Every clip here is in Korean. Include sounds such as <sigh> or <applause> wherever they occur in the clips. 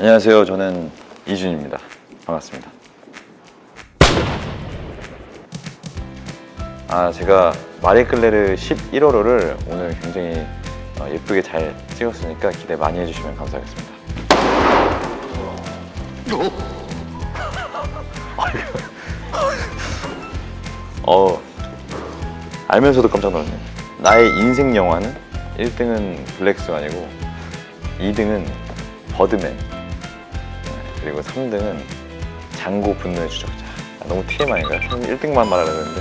안녕하세요. 저는 이준입니다. 반갑습니다. 아, 제가 마리클레르 11호로를 오늘 굉장히 어, 예쁘게 잘 찍었으니까 기대 많이 해주시면 감사하겠습니다. 어, 알면서도 깜짝 놀랐네. 나의 인생 영화는 1등은 블랙스완이고 2등은 버드맨 네, 그리고 3등은 장고 분노의 추적자. 아, 너무 TMI인가요? 1등만 말하려고 했는데.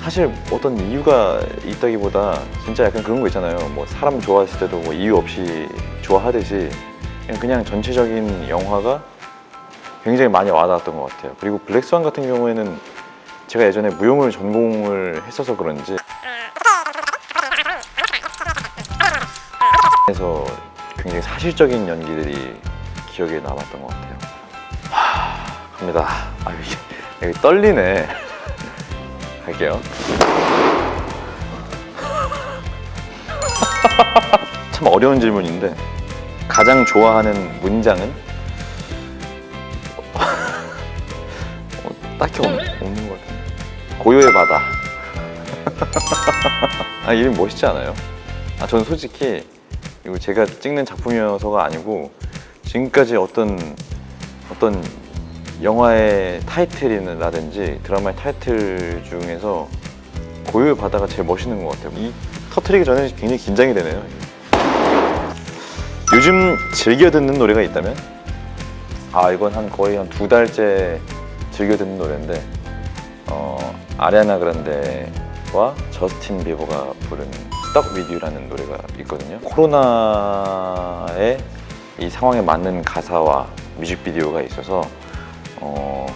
사실 어떤 이유가 있다기보다 진짜 약간 그런 거 있잖아요. 뭐 사람 좋아했을 때도 뭐 이유 없이 좋아하듯이 그냥, 그냥 전체적인 영화가 굉장히 많이 와닿았던 것 같아요. 그리고 블랙스완 같은 경우에는 제가 예전에 무용을 전공을 했어서 그런지 그래서 굉장히 사실적인 연기들이 기억에 남았던 것 같아요. 하, 갑니다. 아 이게 여기 떨리네. 갈게요. <laughs> 참 어려운 질문인데 가장 좋아하는 문장은? <laughs> 어, 딱히 없, 없는 것 같은데. 고요의 바다. <laughs> 아 이름 멋있지 않아요? 아 저는 솔직히 이거 제가 찍는 작품이어서가 아니고 지금까지 어떤 어떤 영화의 타이틀이라든지 드라마의 타이틀 중에서 고요의 바다가 제일 멋있는 것 같아요. 이 터트리기 전에 굉장히 긴장이 되네요. 요즘 즐겨 듣는 노래가 있다면? 아 이건 한 거의 한 두 달째 즐겨 듣는 노래인데 어, 아리아나 그란데와 저스틴 비버가 부른 Stuck With You라는 노래가 있거든요. 코로나의 이 상황에 맞는 가사와 뮤직비디오가 있어서 어,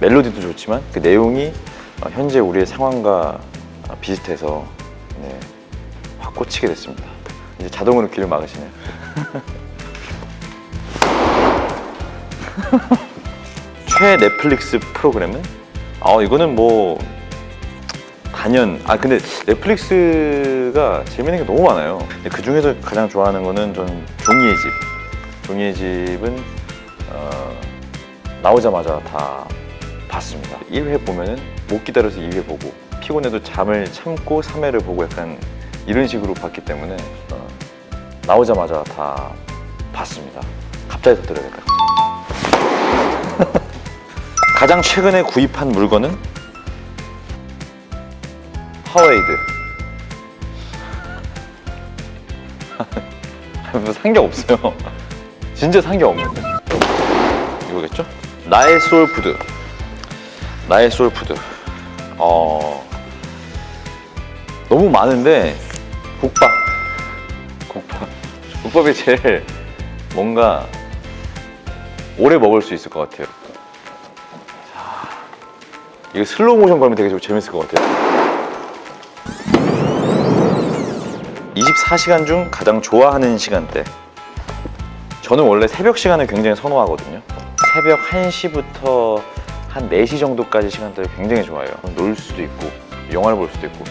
멜로디도 좋지만 그 내용이 어, 현재 우리의 상황과 어, 비슷해서 네, 확 꽂히게 됐습니다. 이제 자동으로 귀를 막으시네요. <laughs> 최 넷플릭스 프로그램은? 아 이거는 뭐 단연 아 근데 넷플릭스가 재밌는 게 너무 많아요. 그 중에서 가장 좋아하는 거는 전 종이의 집 종이의 집은 어, 나오자마자 다 봤습니다. 1회 보면은 못 기다려서 2회 보고 피곤해도 잠을 참고 3회를 보고 약간 이런 식으로 봤기 때문에 어, 나오자마자 다 봤습니다. 갑자기 터뜨려야겠다 <laughs> 가장 최근에 구입한 물건은? 하웨이드. <laughs> 뭐 산 게 없어요 진짜 산 게 없는데. 이거겠죠? 나의 소울푸드. 나의 소울푸드. 어... 너무 많은데 국밥. 국밥. 국밥이 제일 뭔가 오래 먹을 수 있을 것 같아요. 자, 이거 슬로우 모션 걸면 되게 좀 재밌을 것 같아요. 24시간 중 가장 좋아하는 시간대 저는 원래 새벽 시간을 굉장히 선호하거든요. 새벽 1시부터 한 4시 정도까지 시간대를 굉장히 좋아해요. 놀 수도 있고 영화를 볼 수도 있고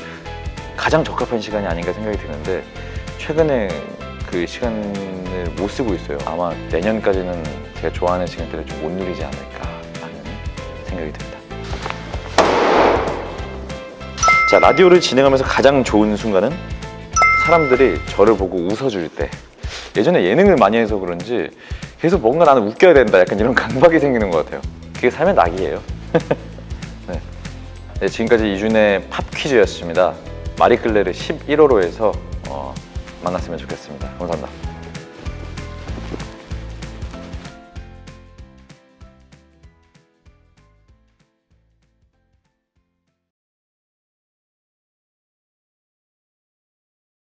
가장 적합한 시간이 아닌가 생각이 드는데 최근에 그 시간을 못 쓰고 있어요. 아마 내년까지는 제가 좋아하는 시간대를 좀 못 누리지 않을까 하는 생각이 듭니다. 자 라디오를 진행하면서 가장 좋은 순간은 사람들이 저를 보고 웃어줄 때 예전에 예능을 많이 해서 그런지 계속 뭔가 나는 웃겨야 된다 약간 이런 <laughs> 강박이 생기는 것 같아요. 그게 삶의 낙이에요. <laughs> 네. 네, 지금까지 이준의 팝 퀴즈였습니다. 마리클레르 11호로에서 어, 만났으면 좋겠습니다. 감사합니다